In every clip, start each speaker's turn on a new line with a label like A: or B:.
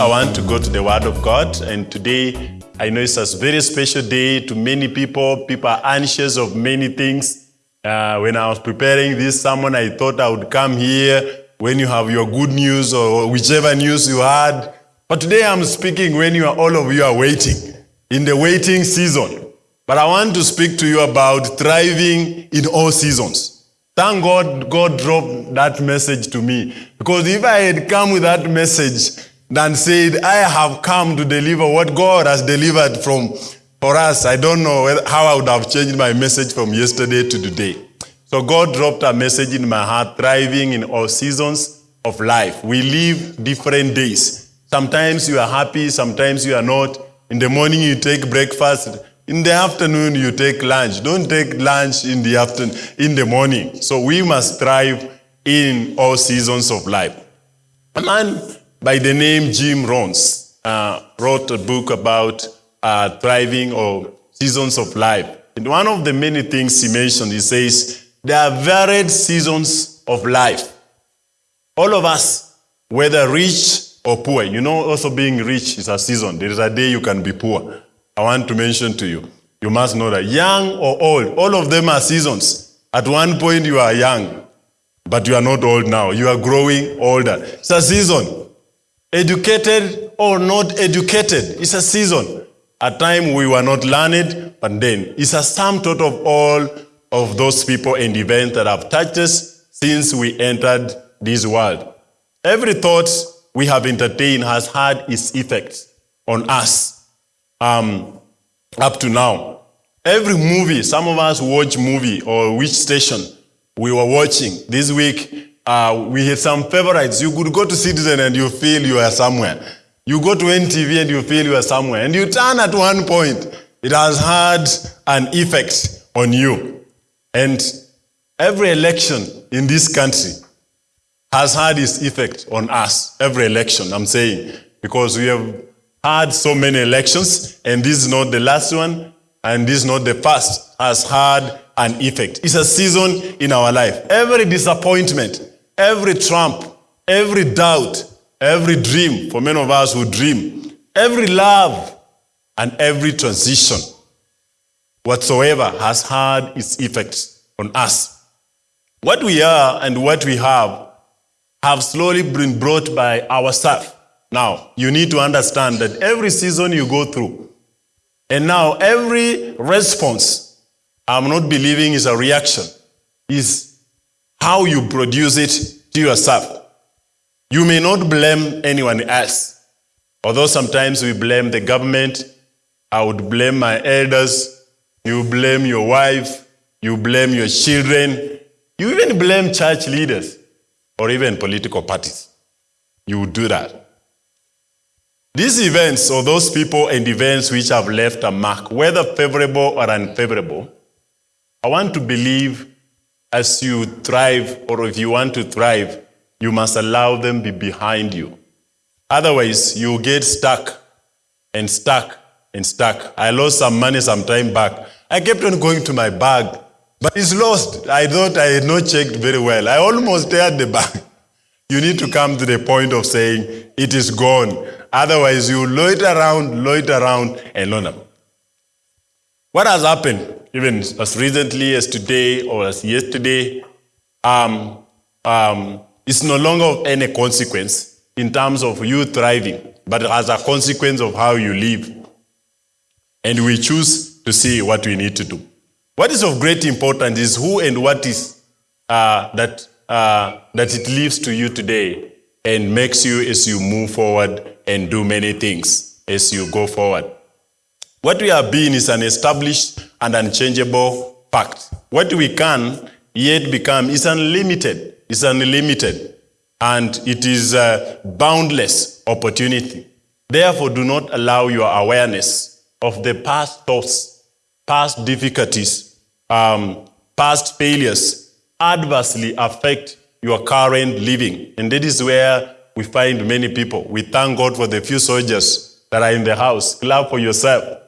A: I want to go to the Word of God, and today I know it's a very special day to many people. People are anxious of many things. Uh, when I was preparing this sermon, I thought I would come here when you have your good news or whichever news you had. But today I'm speaking when you are all of you are waiting in the waiting season. But I want to speak to you about thriving in all seasons. Thank God God dropped that message to me. Because if I had come with that message and said, I have come to deliver what God has delivered from for us, I don't know how I would have changed my message from yesterday to today. So God dropped a message in my heart, thriving in all seasons of life. We live different days. Sometimes you are happy, sometimes you are not. In the morning you take breakfast, in the afternoon you take lunch. Don't take lunch in the afternoon, in the morning. So we must thrive in all seasons of life. A man by the name Jim Rohns uh, wrote a book about uh, thriving or seasons of life. And one of the many things he mentioned, he says, there are varied seasons of life. All of us, whether rich or poor, you know, also being rich is a season. There is a day you can be poor. I want to mention to you, you must know that young or old, all of them are seasons. At one point, you are young, but you are not old now. You are growing older. It's a season. Educated or not educated, it's a season. At time we were not learned, but then it's a sum total of all of those people and events that have touched us since we entered this world. Every thought we have entertained has had its effects on us um, up to now. Every movie, some of us watch movie or which station we were watching this week. Uh, we had some favorites. You could go to Citizen and you feel you are somewhere. You go to NTV and you feel you are somewhere. And you turn at one point, it has had an effect on you. And every election in this country has had its effect on us. Every election, I'm saying, because we have had so many elections, and this is not the last one, and this is not the first, has had an effect. It's a season in our life. Every disappointment, every trump, every doubt, every dream, for many of us who dream, every love, and every transition whatsoever has had its effects on us. What we are and what we have have slowly been brought by ourselves. Now, you need to understand that every season you go through, and now every response, I'm not believing is a reaction, is how you produce it to yourself. You may not blame anyone else. Although sometimes we blame the government, I would blame my elders, you blame your wife, you blame your children, you even blame church leaders or even political parties. You would do that. These events, or those people and events which have left a mark, whether favorable or unfavorable, I want to believe as you thrive, or if you want to thrive, you must allow them be behind you. Otherwise, you get stuck and stuck and stuck. I lost some money some time back. I kept on going to my bag, but it's lost. I thought I had not checked very well. I almost teared the bag. You need to come to the point of saying, it is gone. Otherwise, you loiter around, loiter around, and learn. What has happened, even as recently as today or as yesterday, um, um, it's no longer of any consequence in terms of you thriving, but as a consequence of how you live. And we choose to see what we need to do. What is of great importance is who and what is uh, that, uh, that it leaves to you today and makes you as you move forward and do many things as you go forward. What we have been is an established and unchangeable fact. What we can yet become is unlimited. It's unlimited. And it is a boundless opportunity. Therefore, do not allow your awareness of the past thoughts, past difficulties, um, past failures adversely affect your current living. And that is where we find many people. We thank God for the few soldiers that are in the house. Clap for yourself.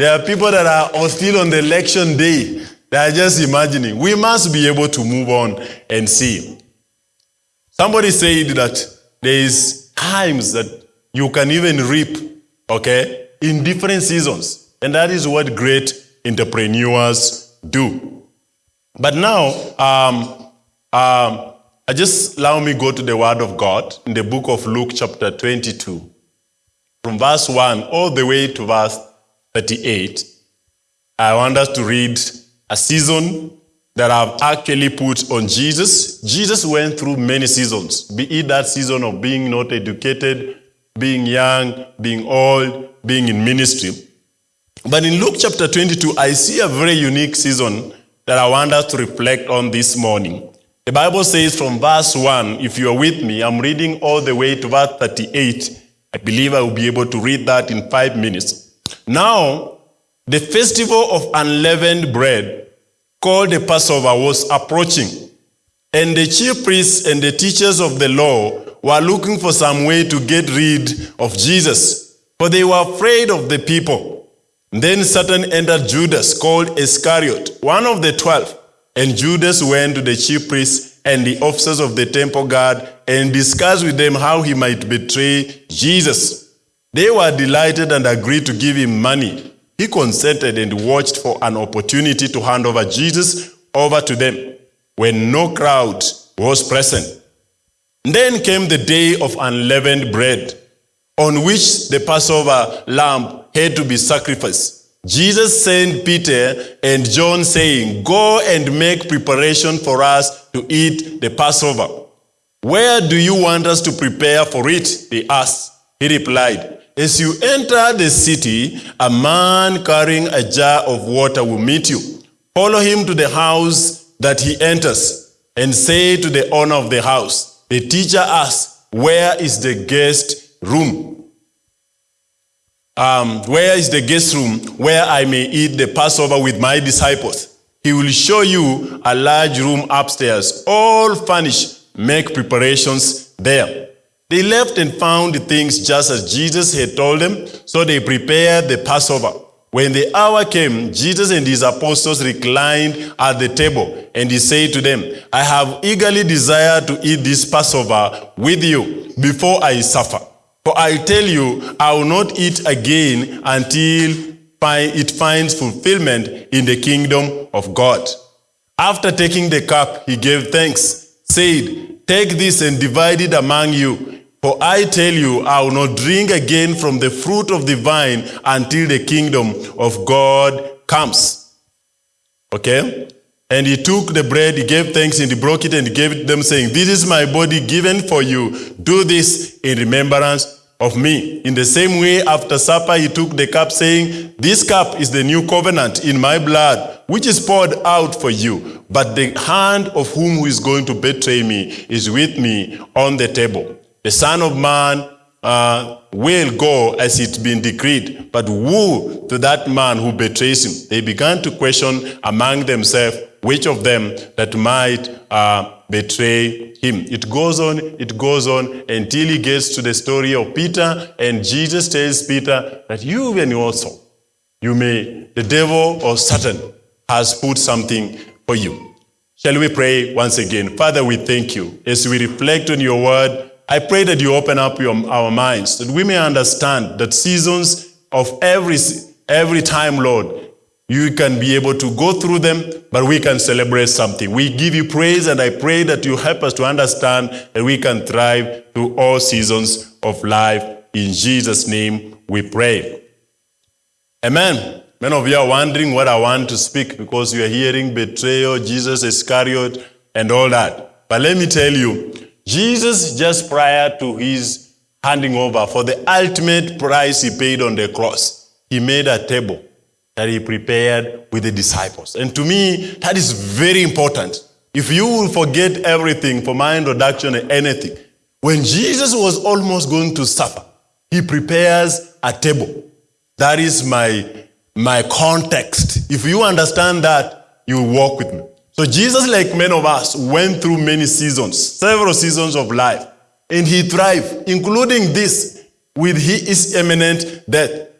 A: There are people that are still on the election day. They are just imagining. We must be able to move on and see. Somebody said that there is times that you can even reap, okay, in different seasons. And that is what great entrepreneurs do. But now, um, um, I just allow me go to the Word of God in the book of Luke, chapter 22, from verse 1 all the way to verse 38. I want us to read a season that I've actually put on Jesus. Jesus went through many seasons, be it that season of being not educated, being young, being old, being in ministry. But in Luke chapter 22, I see a very unique season that I want us to reflect on this morning. The Bible says from verse 1, if you are with me, I'm reading all the way to verse 38. I believe I will be able to read that in five minutes. Now, the festival of unleavened bread, called the Passover, was approaching. And the chief priests and the teachers of the law were looking for some way to get rid of Jesus, for they were afraid of the people. Then Satan entered Judas, called Iscariot, one of the twelve. And Judas went to the chief priests and the officers of the temple guard and discussed with them how he might betray Jesus. They were delighted and agreed to give him money. He consented and watched for an opportunity to hand over Jesus over to them when no crowd was present. Then came the day of unleavened bread, on which the Passover lamb had to be sacrificed. Jesus sent Peter and John saying, Go and make preparation for us to eat the Passover. Where do you want us to prepare for it? They asked. He replied, As you enter the city, a man carrying a jar of water will meet you. Follow him to the house that he enters and say to the owner of the house, The teacher asks, Where is the guest room? um, where is the guest room where I may eat the Passover with my disciples? He will show you a large room upstairs, all furnished. Make preparations there. They left and found the things just as Jesus had told them, so they prepared the Passover. When the hour came, Jesus and his apostles reclined at the table, and he said to them, I have eagerly desired to eat this Passover with you before I suffer. For I tell you, I will not eat again until it finds fulfillment in the kingdom of God. After taking the cup, he gave thanks, said, Take this and divide it among you. For I tell you, I will not drink again from the fruit of the vine until the kingdom of God comes. Okay? And he took the bread, he gave thanks, and he broke it and he gave it to them, saying, This is my body given for you. Do this in remembrance of me. In the same way, after supper, he took the cup, saying, This cup is the new covenant in my blood, which is poured out for you. But the hand of whom who is going to betray me is with me on the table. The Son of Man uh, will go as it's been decreed, but woe to that man who betrays him. They began to question among themselves which of them that might uh, betray him. It goes on, it goes on until he gets to the story of Peter, and Jesus tells Peter that you and also, you may, the devil or Satan has put something for you. Shall we pray once again? Father, we thank you as we reflect on your word. I pray that you open up your, our minds, that we may understand that seasons of every, every time, Lord, you can be able to go through them, but we can celebrate something. We give you praise, and I pray that you help us to understand that we can thrive through all seasons of life. In Jesus' name we pray. Amen. Many of you are wondering what I want to speak because you are hearing betrayal, Jesus Iscariot, and all that. But let me tell you, Jesus, just prior to his handing over for the ultimate price he paid on the cross, he made a table that he prepared with the disciples. And to me, that is very important. If you will forget everything for my introduction and anything, when Jesus was almost going to suffer, he prepares a table. That is my, my context. If you understand that, you will walk with me. So Jesus, like many of us, went through many seasons, several seasons of life, and he thrived, including this with his imminent death.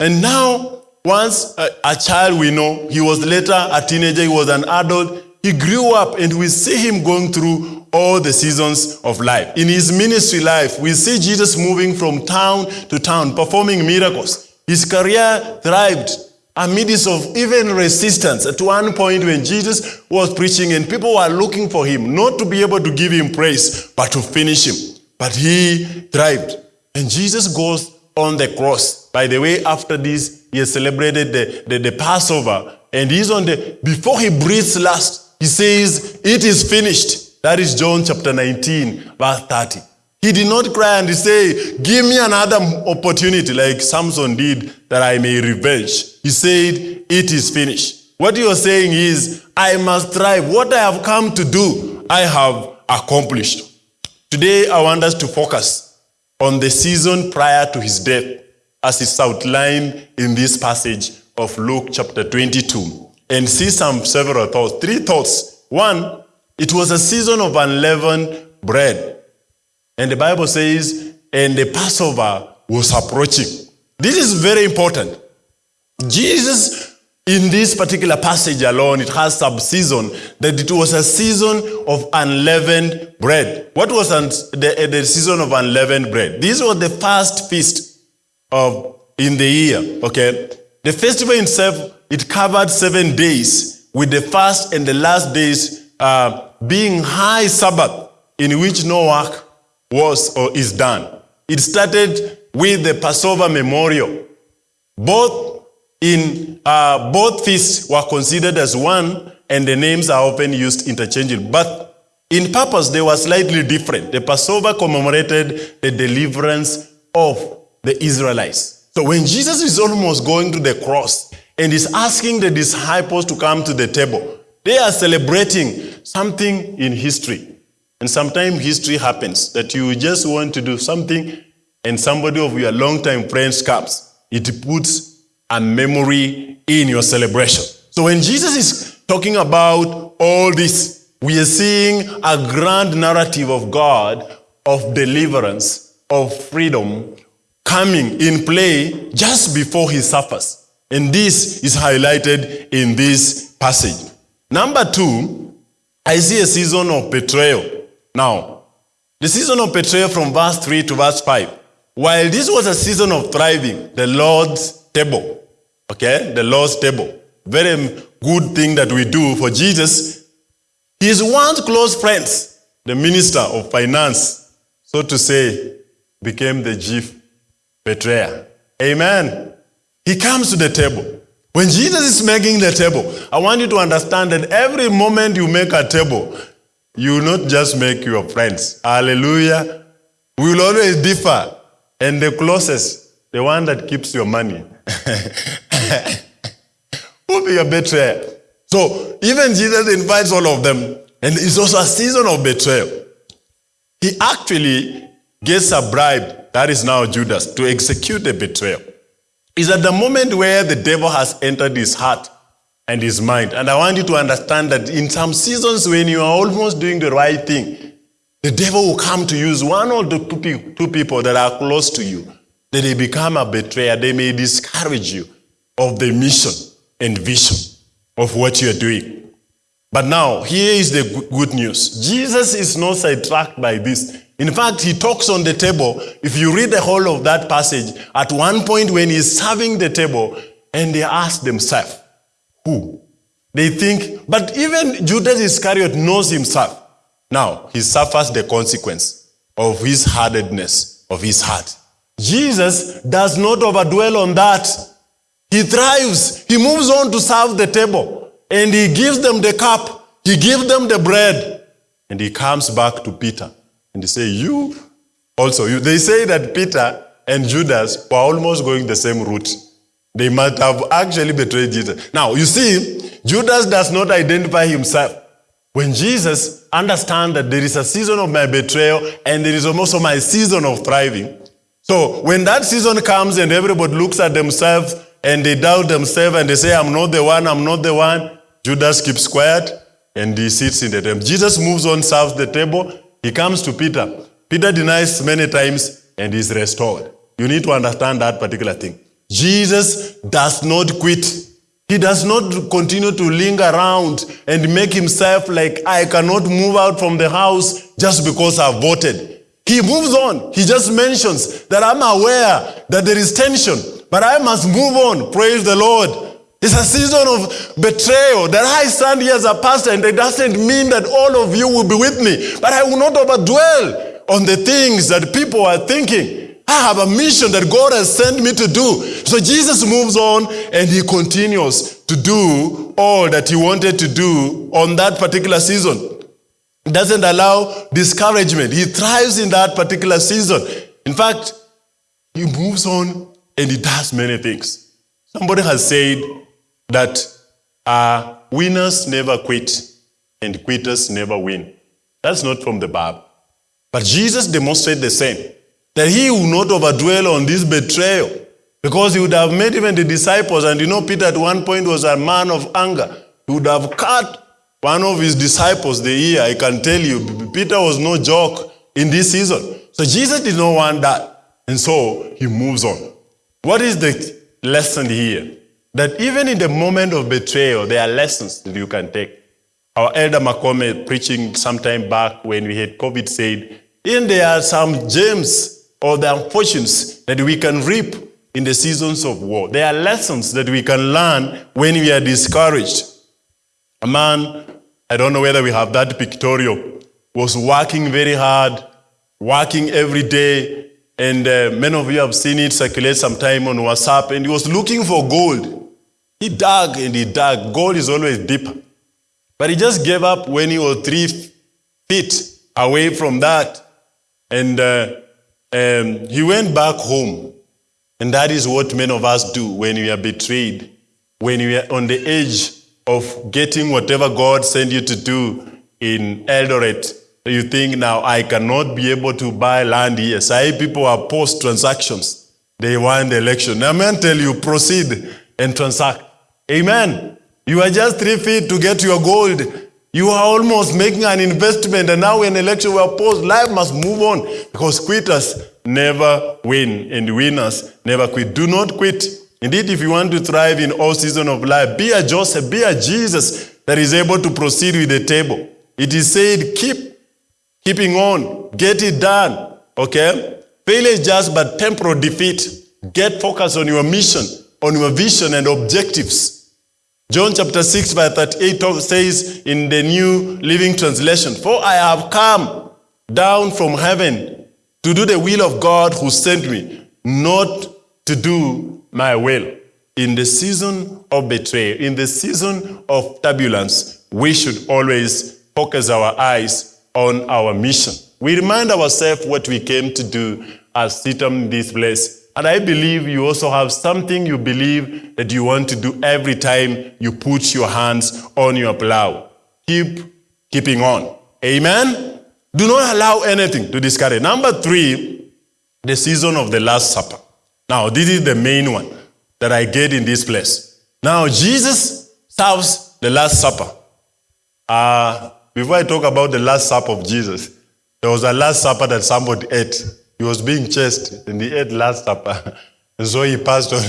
A: And now once a, a, child we know, he was later a teenager, he was an adult. He grew up and we see him going through all the seasons of life. In his ministry life, we see Jesus moving from town to town, performing miracles. His career thrived amidst of even resistance at one point when Jesus was preaching and people were looking for him, not to be able to give him praise, but to finish him. But he thrived. And Jesus goes on the cross. By the way, after this, he celebrated the, the, the Passover. And he's on the, before he breathes last, he says, it is finished. That is John chapter 19, verse 30. He did not cry and say, give me another opportunity like Samson did that I may revenge. He said, it is finished. What you are saying is, I must strive. What I have come to do, I have accomplished. Today, I want us to focus on the season prior to his death as is outlined in this passage of Luke chapter 22 and see some several thoughts. Three thoughts. One, it was a season of unleavened bread. And the Bible says, and the Passover was approaching. This is very important. Jesus, in this particular passage alone, it has some season that it was a season of unleavened bread. What was the, the season of unleavened bread? This was the first feast of in the year. Okay, the festival itself it covered seven days, with the first and the last days uh, being high Sabbath, in which no work was or is done. It started with the Passover memorial. Both in uh, both feasts were considered as one, and the names are often used interchangeably. But in purpose, they were slightly different. The Passover commemorated the deliverance of the Israelites. So when Jesus is almost going to the cross and is asking the disciples to come to the table, they are celebrating something in history. And sometimes history happens that you just want to do something and somebody of your longtime friends comes. It puts a memory in your celebration. So when Jesus is talking about all this, we are seeing a grand narrative of God, of deliverance, of freedom, coming in play just before he suffers. And this is highlighted in this passage. Number two, I see a season of betrayal. Now, the season of betrayal from verse 3 to verse 5. While this was a season of thriving, the Lord's table, okay, the Lord's table, very good thing that we do for Jesus, his once close friends, the minister of finance, so to say, became the chief betrayer. Amen. He comes to the table. When Jesus is making the table, I want you to understand that every moment you make a table, you will not just make your friends. Hallelujah. We will always differ. And the closest, the one that keeps your money, will be your betrayer. So even Jesus invites all of them. And it's also a season of betrayal. He actually gets a bribe, that is now Judas, to execute the betrayal. Is at the moment where the devil has entered his heart and his mind. And I want you to understand that in some seasons when you are almost doing the right thing, the devil will come to use one or the two people that are close to you. That they become a betrayer. They may discourage you of the mission and vision of what you are doing. But now, here is the good news. Jesus is not sidetracked by this. In fact, he talks on the table. If you read the whole of that passage, at one point when he's serving the table, and they ask themselves, who? They think, but even Judas Iscariot knows himself. Now, he suffers the consequence of his hardness of his heart. Jesus does not overdwell on that. He thrives. He moves on to serve the table. And he gives them the cup. He gives them the bread. And he comes back to Peter. And he say, you also. You. They say that Peter and Judas were almost going the same route. They might have actually betrayed Jesus. Now, you see, Judas does not identify himself. When Jesus understands that there is a season of my betrayal and there is also my season of thriving. So when that season comes and everybody looks at themselves and they doubt themselves and they say, I'm not the one, I'm not the one, Judas keeps quiet and he sits in the table. Jesus moves on, serves the table. He comes to Peter. Peter denies many times and is restored. You need to understand that particular thing. Jesus does not quit He does not continue to linger around and make himself like, I cannot move out from the house just because I voted. He moves on. He just mentions that I'm aware that there is tension, but I must move on. Praise the Lord. It's a season of betrayal that I stand here as a pastor, and it doesn't mean that all of you will be with me, but I will not overdwell on the things that people are thinking. I have a mission that God has sent me to do. So Jesus moves on and he continues to do all that he wanted to do on that particular season. Doesn't allow discouragement. He thrives in that particular season. In fact, he moves on and he does many things. Somebody has said that uh, winners never quit and quitters never win. That's not from the Bible. But Jesus demonstrated the same that he will not overdwell on this betrayal because he would have made even the disciples. And you know, Peter at one point was a man of anger. He would have cut one of his disciples the ear. I can tell you, Peter was no joke in this season. So Jesus did not want that. And so he moves on. What is the lesson here? That even in the moment of betrayal, there are lessons that you can take. Our elder Makome preaching sometime back when we had COVID said, in there are some gems or the fortunes that we can reap in the seasons of war. There are lessons that we can learn when we are discouraged. A man, I don't know whether we have that pictorial, was working very hard, working every day, and uh, many of you have seen it circulate sometime on WhatsApp, and he was looking for gold. He dug and he dug. Gold is always deeper. But he just gave up when he was three feet away from that. And uh, um, he went back home. And that is what many of us do when we are betrayed, when we are on the edge of getting whatever God sent you to do in Eldoret. You think now, I cannot be able to buy land here. Say people are post transactions. They won the election. Now, man, tell you, proceed and transact. Amen. You are just three feet to get your gold. You are almost making an investment, and now when election were post, life must move on because quitters never win, and winners never quit. Do not quit. Indeed, if you want to thrive in all seasons of life, be a Joseph, be a Jesus that is able to proceed with the table. It is said, keep keeping on, get it done. Okay? Failure is just but temporal defeat. Get focused on your mission, on your vision and objectives. John chapter 6 verse 38 says in the New Living Translation, For I have come down from heaven to do the will of God who sent me, not to do my will. In the season of betrayal, in the season of turbulence, we should always focus our eyes on our mission. We remind ourselves what we came to do as sit in this place and I believe you also have something you believe that you want to do every time you put your hands on your plow. Keep keeping on. Amen? Do not allow anything to discourage. Number three, the season of the Last Supper. Now, this is the main one that I get in this place. Now, Jesus serves the Last Supper. Uh, before I talk about the Last Supper of Jesus, there was a Last Supper that somebody ate. He was being chased and he ate last supper. and so he passed on.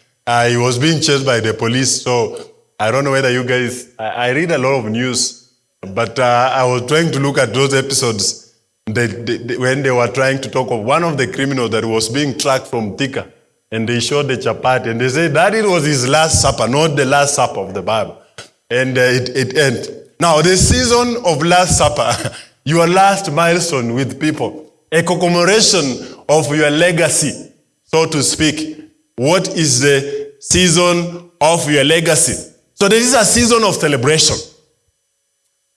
A: uh, he was being chased by the police. So I don't know whether you guys, I, I read a lot of news, but uh, I was trying to look at those episodes they, they, when they were trying to talk of one of the criminals that was being tracked from Thika. And they showed the chapati and they said that it was his last supper, not the last supper of the Bible. And uh, it, it ended. Now, the season of Last Supper, your last milestone with people, a commemoration of your legacy, so to speak. What is the season of your legacy? So this is a season of celebration.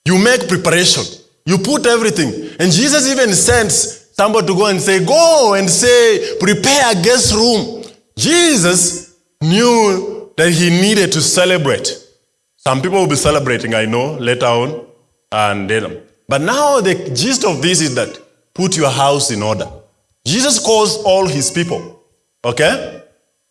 A: You make preparation. You put everything. And Jesus even sends somebody to go and say, go and say, prepare a guest room. Jesus knew that he needed to celebrate. Some people will be celebrating, I know, later on. And then, but now the gist of this is that put your house in order. Jesus calls all his people. Okay?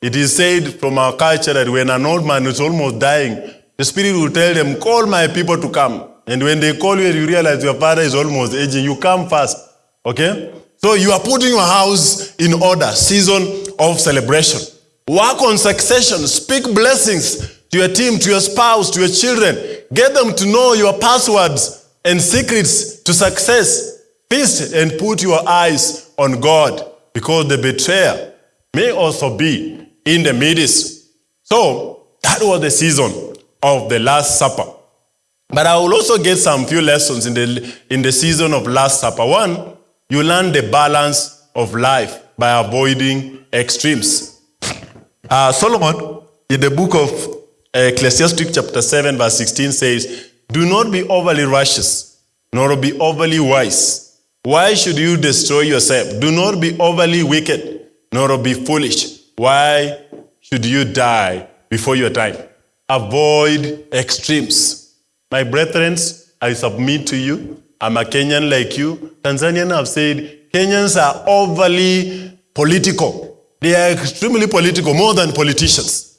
A: It is said from our culture that when an old man is almost dying, the Spirit will tell them, Call my people to come. And when they call you and you realize your father is almost aging, you come first. Okay? So you are putting your house in order, season of celebration. Work on succession, speak blessings to your team, to your spouse, to your children. Get them to know your passwords and secrets to success. Feast and put your eyes on God because the betrayer may also be in the midst. So that was the season of the Last Supper. But I will also get some few lessons in the, in the season of Last Supper. One, you learn the balance of life by avoiding extremes. Uh, Solomon, in the book of Ecclesiastes chapter 7 verse 16 says, Do not be overly righteous, nor be overly wise. Why should you destroy yourself? Do not be overly wicked, nor be foolish. Why should you die before your time? Avoid extremes. My brethren, I submit to you. I'm a Kenyan like you. Tanzanian have said Kenyans are overly political. They are extremely political, more than politicians.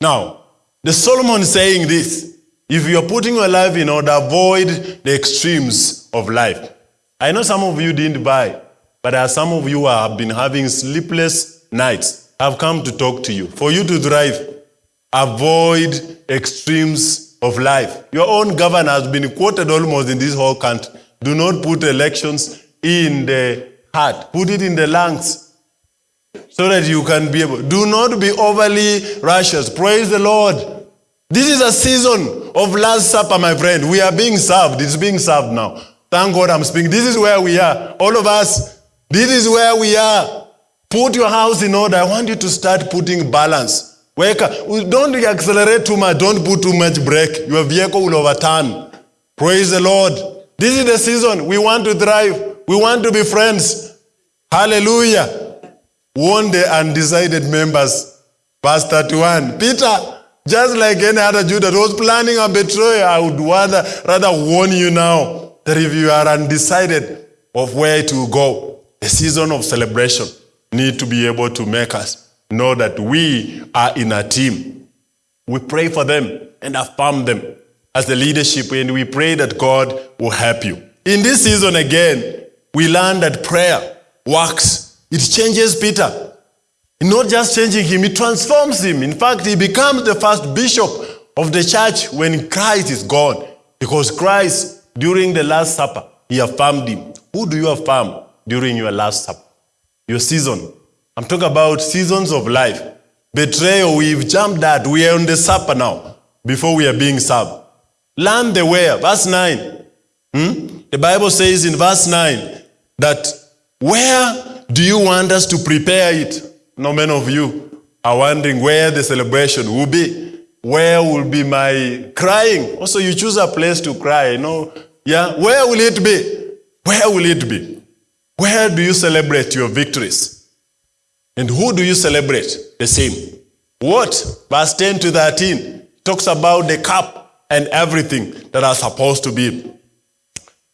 A: Now, the Solomon is saying this. If you are putting your life in order, avoid the extremes of life. I know some of you didn't buy, but are some of you have been having sleepless nights. I've come to talk to you. For you to thrive, avoid extremes of life. Your own governor has been quoted almost in this whole country. Do not put elections in the heart. Put it in the lungs so that you can be able. Do not be overly righteous. Praise the Lord. This is a season of Last Supper, my friend. We are being served. It's being served now. Thank God I'm speaking. This is where we are. All of us, this is where we are. Put your house in order. I want you to start putting balance. Wake up. Don't accelerate too much. Don't put too much brake. Your vehicle will overturn. Praise the Lord. This is the season. We want to thrive. We want to be friends. Hallelujah. Warn the undecided members. Verse 31. Peter, just like any other Jew that was planning a betrayal, I would rather, rather warn you now that if you are undecided of where to go, the season of celebration need to be able to make us know that we are in a team. We pray for them and affirm them as the leadership, and we pray that God will help you. In this season again, we learn that prayer works. It changes Peter. Not just changing him, it transforms him. In fact, he becomes the first bishop of the church when Christ is gone. Because Christ, during the Last Supper, he affirmed him. Who do you affirm during your Last Supper? Your season. I'm talking about seasons of life. Betrayal, we've jumped that. We are on the supper now, before we are being served. Learn the way. Verse 9. Hmm? The Bible says in verse 9 that where do you want us to prepare it? No many of you are wondering where the celebration will be. Where will be my crying? Also, you choose a place to cry, you know. Yeah, where will it be? Where will it be? Where do you celebrate your victories? And who do you celebrate? The same. What? Verse 10 to 13 talks about the cup and everything that are supposed to be.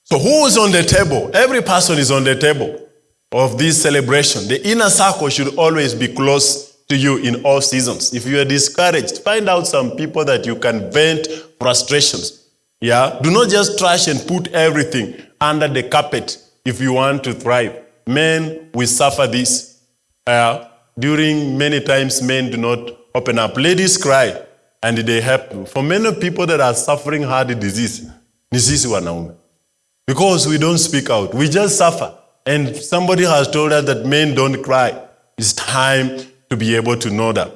A: So who is on the table? Every person is on the table of this celebration. The inner circle should always be close to you in all seasons. If you are discouraged, find out some people that you can vent frustrations. Yeah? Do not just trash and put everything under the carpet if you want to thrive. Men, we suffer this. Uh, during many times, men do not open up. Ladies cry and they help. For many people that are suffering heart disease, ni sisi wanaume. Because we don't speak out. We just suffer. And somebody has told us that men don't cry. It's time to be able to know that.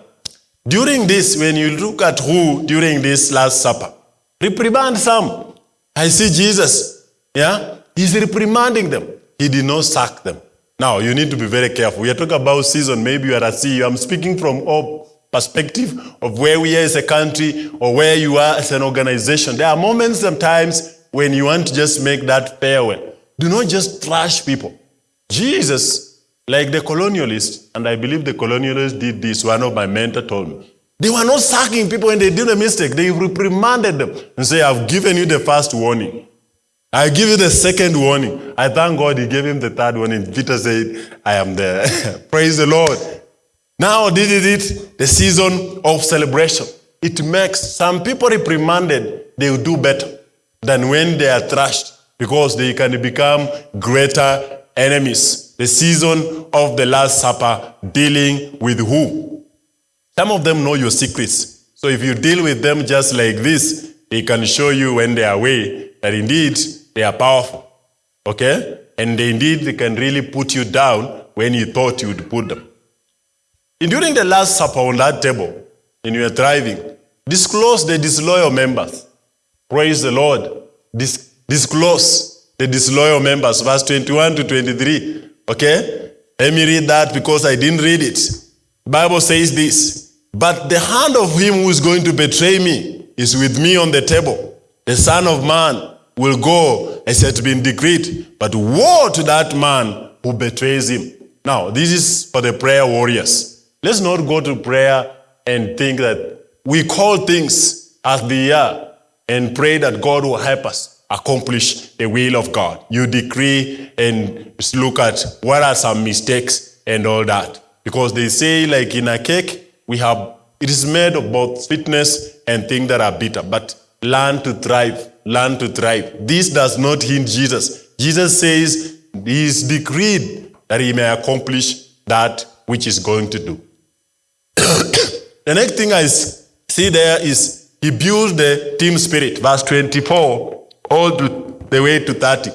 A: During this, when you look at who during this Last Supper, reprimand some. I see Jesus. Yeah? He's reprimanding them. He did not sack them. Now, you need to be very careful. We are talking about season. Maybe you are a CEO. I'm speaking from all perspective of where we are as a country or where you are as an organization. There are moments sometimes when you want to just make that farewell. Do not just trash people. Jesus, like the colonialists, and I believe the colonialists did this, one of my mentor told me, they were not sacking people when they did a mistake. They reprimanded them and say, I've given you the first warning. I give you the second warning. I thank God he gave him the third warning. Peter said, I am there. Praise the Lord. Now this is it, the season of celebration. It makes some people reprimanded, they will do better than when they are thrashed because they can become greater enemies. The season of the Last Supper dealing with who? Some of them know your secrets. So if you deal with them just like this, they can show you when they are away that indeed they are powerful. Okay? And they indeed they can really put you down when you thought you would put them. And during the Last Supper on that table, when you were driving, disclose the disloyal members. Praise the Lord. Dis- disclose the disloyal members, verse 21 to 23. Okay? Let me read that because I didn't read it. Bible says this, but the hand of him who is going to betray me is with me on the table. The Son of Man will go as it has been decreed, but woe to that man who betrays him. Now, this is for the prayer warriors. Let's not go to prayer and think that we call things as they are and pray that God will help us accomplish the will of God. You decree and look at what are some mistakes and all that. Because they say, like in a cake, we have it is made of both sweetness and things that are bitter. But learn to thrive. Learn to thrive. This does not hinder Jesus. Jesus says he is decreed that he may accomplish that which is going to do. the next thing I see there is he builds the team spirit, verse 24, all the way to 30.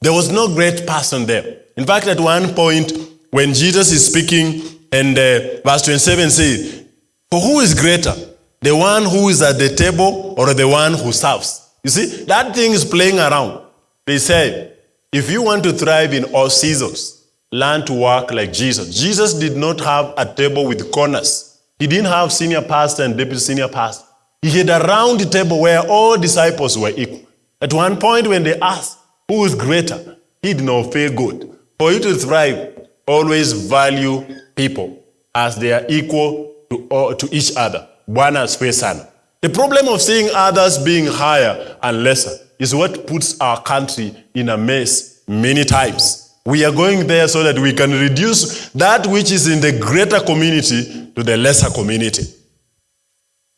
A: There was no great person there. In fact, at one point, when Jesus is speaking, and uh, verse 27 says, For who is greater, the one who is at the table or the one who serves? You see, that thing is playing around. They say, if you want to thrive in all seasons, learn to work like Jesus. Jesus did not have a table with corners. He didn't have senior pastor and deputy senior pastor. He had a round table where all disciples were equal. At one point, when they asked, Who is greater? He did not feel good. For you to thrive, always value people as they are equal to, to each other. Bwana asifiwe sana. The problem of seeing others being higher and lesser is what puts our country in a mess many times. We are going there so that we can reduce that which is in the greater community to the lesser community.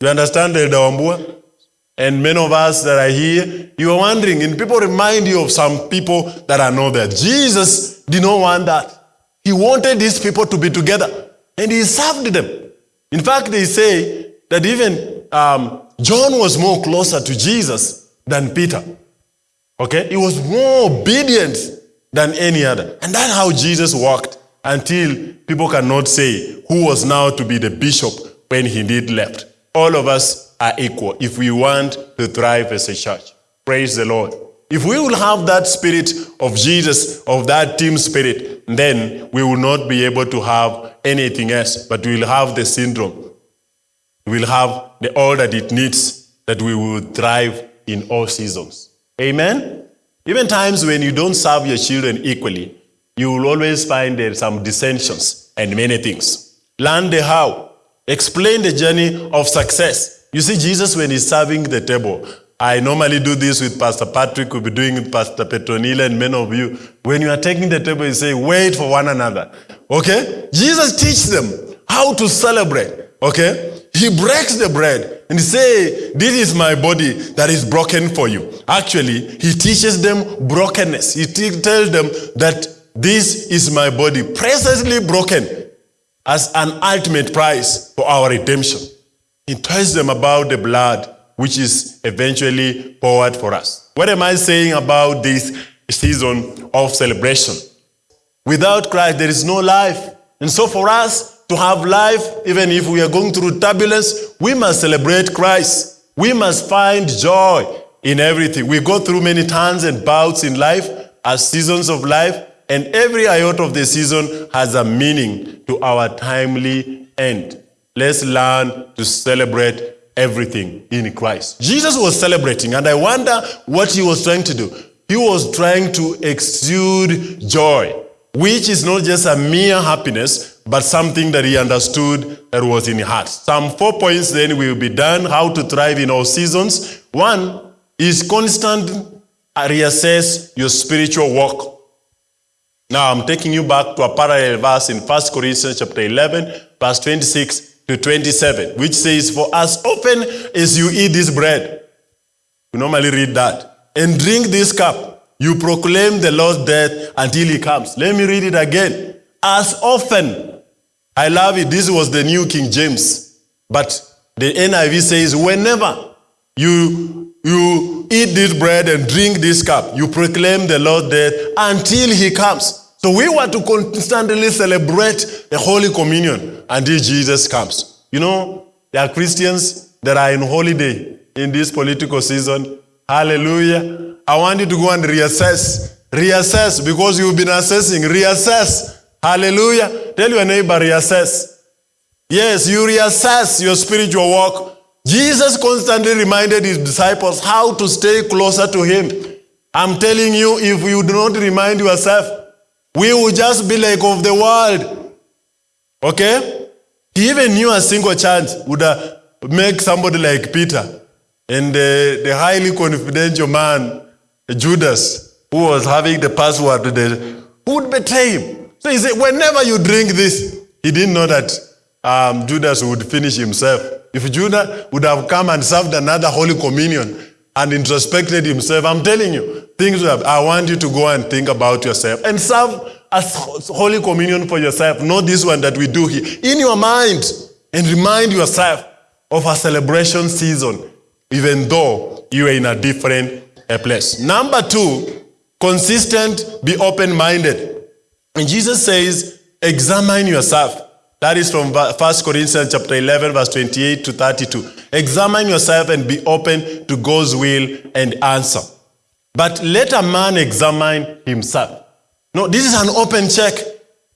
A: You understand, Elder Wambua? And many of us that are here, you are wondering, and people remind you of some people that are not there. Jesus did not want that. He wanted these people to be together, and he served them. In fact, they say that even um, John was more closer to Jesus than Peter. Okay? He was more obedient than any other. And that's how Jesus walked until people cannot say who was now to be the bishop when he did left. All of us are equal if we want to thrive as a church. Praise the Lord. If we will have that spirit of Jesus, of that team spirit, then we will not be able to have anything else, but we will have the syndrome. We will have the all that it needs that we will thrive in all seasons. Amen? Even times when you don't serve your children equally, you will always find there some dissensions and many things. Learn the how. Explain the journey of success. You see, Jesus, when he's serving the table, I normally do this with Pastor Patrick, we'll be doing it with Pastor Petronila and many of you. When you are taking the table, you say, wait for one another. Okay? Jesus teaches them how to celebrate. Okay? He breaks the bread and say, this is my body that is broken for you. Actually, he teaches them brokenness. He tells them that this is my body, presently broken as an ultimate price for our redemption. He tells them about the blood which is eventually poured for us. What am I saying about this season of celebration? Without Christ, there is no life. And so for us to have life, even if we are going through turbulence, we must celebrate Christ. We must find joy in everything. We go through many turns and bouts in life as seasons of life, and every iota of the season has a meaning to our timely end. Let's learn to celebrate everything in Christ. Jesus was celebrating, and I wonder what he was trying to do. He was trying to exude joy, which is not just a mere happiness, but something that he understood that was in his heart. Some four points then will be done how to thrive in all seasons. One is constant reassess your spiritual walk. Now I'm taking you back to a parallel verse in 1 Corinthians chapter 11, verse 26 to 27, which says, For as often as you eat this bread, we normally read that, and drink this cup, you proclaim the Lord's death until he comes. Let me read it again. As often, I love it. This was the New King James. But the NIV says, whenever you, you eat this bread and drink this cup, you proclaim the Lord's death until he comes. So we want to constantly celebrate the Holy Communion until Jesus comes. You know, there are Christians that are in holiday in this political season. Hallelujah. I want you to go and reassess. Reassess because you've been assessing. Reassess. Hallelujah. Tell your neighbor, reassess. Yes, you reassess your spiritual walk. Jesus constantly reminded his disciples how to stay closer to him. I'm telling you, if you do not remind yourself, we will just be like of the world. Okay? He even knew a single chance would uh, make somebody like Peter and the, the highly confidential man, Judas, who was having the password the, would betray him. So he said, whenever you drink this, he didn't know that um, Judas would finish himself. If Judas would have come and served another Holy Communion and introspected himself, I'm telling you, things have, I want you to go and think about yourself and serve as Holy Communion for yourself, not this one that we do here. In your mind, and remind yourself of a celebration season, even though you are in a different place. Number two, consistent, be open-minded. And Jesus says, examine yourself. That is from 1 Corinthians chapter 11, verse 28 to 32. Examine yourself and be open to God's will and answer. But let a man examine himself. No, this is an open check.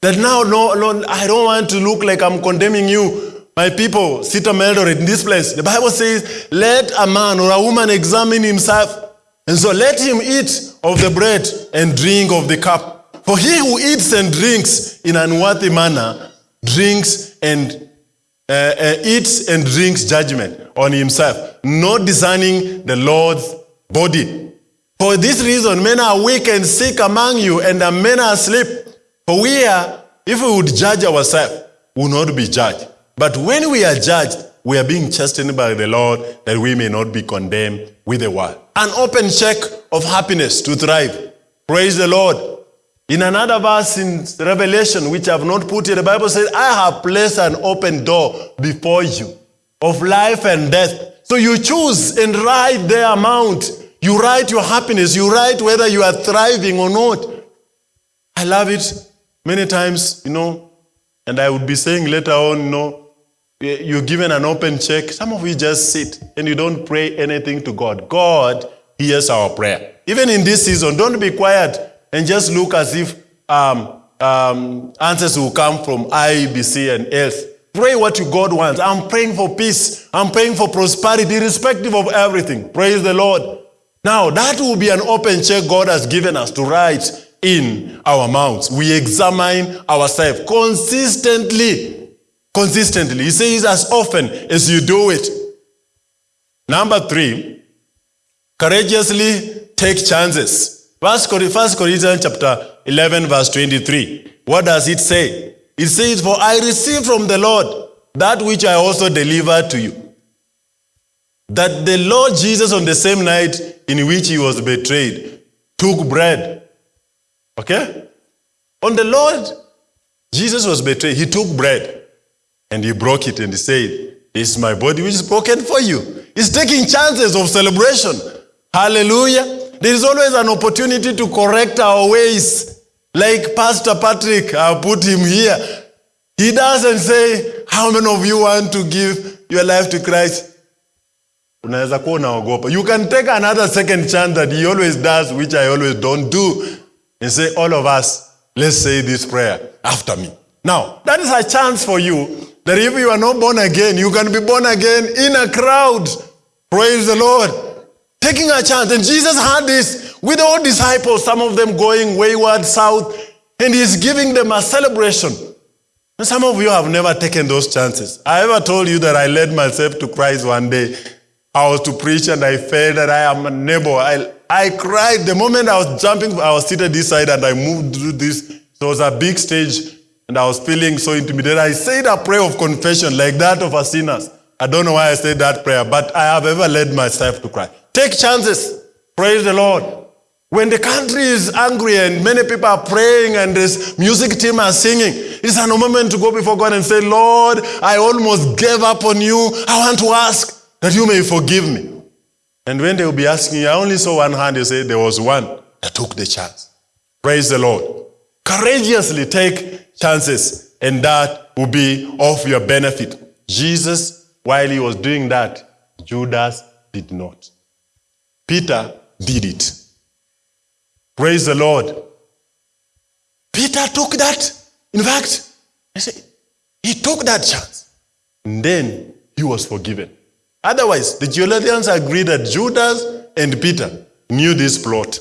A: That now, no, no, I don't want to look like I'm condemning you. My people, CITAM Eldoret in this place. The Bible says, let a man or a woman examine himself. And so let him eat of the bread and drink of the cup. For he who eats and drinks in an unworthy manner drinks and uh, uh, eats and drinks judgment on himself, not discerning the Lord's body. For this reason, men are weak and sick among you, and the men are asleep. For we are, if we would judge ourselves, we will not be judged. But when we are judged, we are being chastened by the Lord that we may not be condemned with the world. An open check of happiness to thrive. Praise the Lord. In another verse in Revelation, which I have not put here, the Bible says, I have placed an open door before you of life and death. So you choose and ride the amount. You write your happiness. You write whether you are thriving or not. I love it many times, you know, and I would be saying later on, you know, you're given an open check. Some of you just sit and you don't pray anything to God. God hears our prayer. Even in this season, don't be quiet and just look as if um, um, answers will come from IEBC and else. Pray what you God wants. I'm praying for peace. I'm praying for prosperity, irrespective of everything. Praise the Lord. Now, that will be an open check God has given us to write in our mouths. We examine ourselves consistently. Consistently. He says, as often as you do it. Number three, courageously take chances. First Corinthians chapter 11, verse 23. What does it say? It says, For I received from the Lord that which I also delivered to you. That the Lord Jesus, on the same night in which he was betrayed, took bread. Okay? On the Lord, Jesus was betrayed. He took bread and he broke it and he said, This is my body which is broken for you. He's taking chances of celebration. Hallelujah. There is always an opportunity to correct our ways. Like Pastor Patrick, I put him here. He doesn't say, how many of you want to give your life to Christ? Unaweza kuwa unaogopa. You can take another second chance that he always does, which I always don't do, and say, all of us, let's say this prayer after me. Now, that is a chance for you that if you are not born again, you can be born again in a crowd. Praise the Lord. Taking a chance. And Jesus had this with all disciples, some of them going wayward south, and he's giving them a celebration. And some of you have never taken those chances. I ever told you that I led myself to Christ one day. I was to preach and I felt that I am a neighbor. I, I cried. The moment I was jumping, I was seated this side and I moved through this. So it was a big stage and I was feeling so intimidated. I said a prayer of confession like that of a sinner. I don't know why I said that prayer, but I have ever led myself to cry. Take chances. Praise the Lord. When the country is angry and many people are praying and this music team are singing, it's a moment to go before God and say, Lord, I almost gave up on you. I want to ask that you may forgive me. And when they will be asking you, I only saw one hand, they say there was one that took the chance. Praise the Lord. Courageously take chances, and that will be of your benefit. Jesus, while he was doing that, Judas did not. Peter did it. Praise the Lord. Peter took that. In fact, he took that chance. And then he was forgiven. Otherwise, the theologians agree that Judas and Peter knew this plot.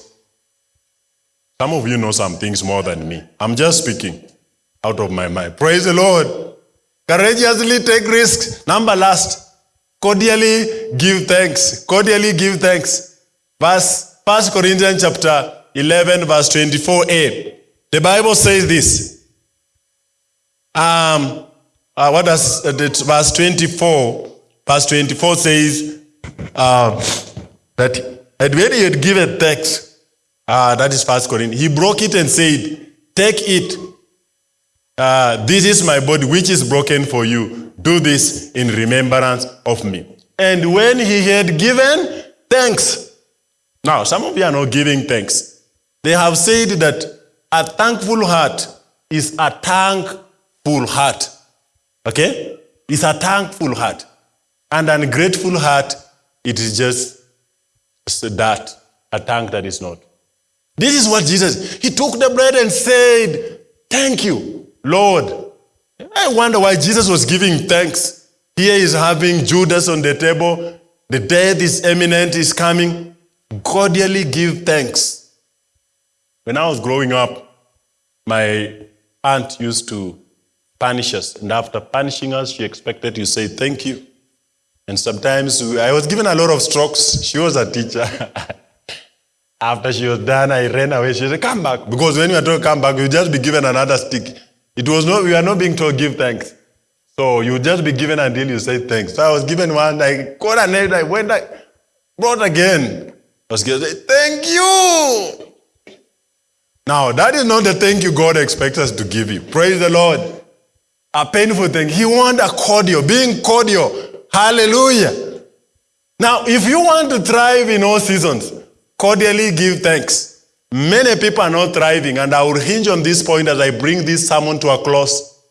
A: Some of you know some things more than me. I'm just speaking out of my mind. Praise the Lord. Courageously take risks. Number last, cordially give thanks. Cordially give thanks. Verse 1 Corinthians chapter 11, verse 24a. The Bible says this. Um, uh, what does uh, verse 24? Verse 24 says uh, that and when he had given thanks, uh, that is First Corinthians, he broke it and said, "Take it. Uh, this is my body, which is broken for you. Do this in remembrance of me." And when he had given thanks, now some of you are not giving thanks. They have said that a thankful heart is a thankful heart. Okay? It's a thankful heart. And an ungrateful heart, it is just that, a thank that is not. This is what Jesus, he took the bread and said, thank you, Lord. I wonder why Jesus was giving thanks. Here is having Judas on the table. The death is imminent, is coming. Cordially give thanks. When I was growing up, my aunt used to punish us. And after punishing us, she expected you say thank you. And sometimes I was given a lot of strokes. She was a teacher. after she was done, I ran away. She said, come back. Because when you are told come back, you just be given another stick. It was not, we are not being told give thanks. So you just be given until you say thanks. So I was given one, I got an I went, I brought again. I was given, thank you. Now, that is not the thank you God expects us to give you. Praise the Lord. A painful thing. He wants a cordial, being cordial. Hallelujah. Now, if you want to thrive in all seasons, cordially give thanks. Many people are not thriving, and I will hinge on this point as I bring this sermon to a close.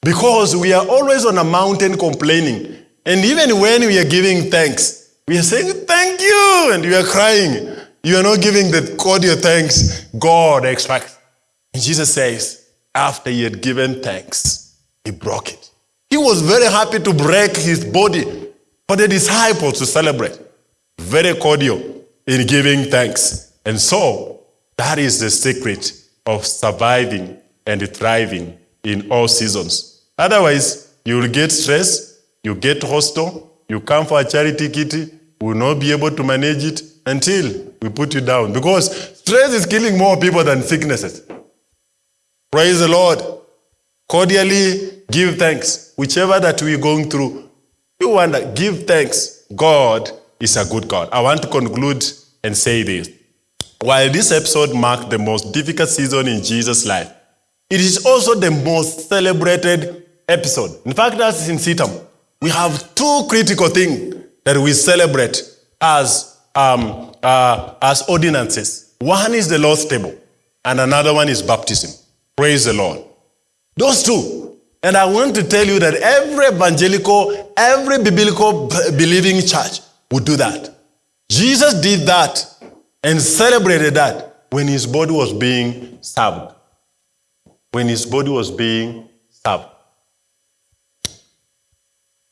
A: Because we are always on a mountain complaining. And even when we are giving thanks, we are saying, Thank you, and we are crying. You are not giving the cordial thanks God expects. And Jesus says, after he had given thanks, he broke it. He was very happy to break his body for the disciples to celebrate. Very cordial in giving thanks. And so, that is the secret of surviving and thriving in all seasons. Otherwise, you will get stressed, you get hostile, you come for a charity kitty, will not be able to manage it, until we put you down. Because stress is killing more people than sicknesses. Praise the Lord. Cordially give thanks. Whichever that we're going through, you wonder, give thanks. God is a good God. I want to conclude and say this. While this episode marked the most difficult season in Jesus' life, it is also the most celebrated episode. In fact, that's in CITAM. We have two critical things that we celebrate as um, uh, as ordinances. One is the Lord's table, and another one is baptism. Praise the Lord. Those two. And I want to tell you that every evangelical, every biblical believing church would do that. Jesus did that and celebrated that when his body was being served. When his body was being served.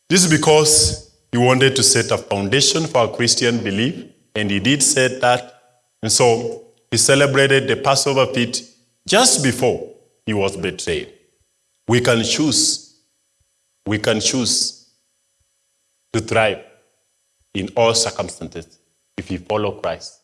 A: This is because he wanted to set a foundation for Christian belief, and he did set that. And so he celebrated the Passover feast just before he was betrayed. We can choose, we can choose to thrive in all circumstances if we follow Christ.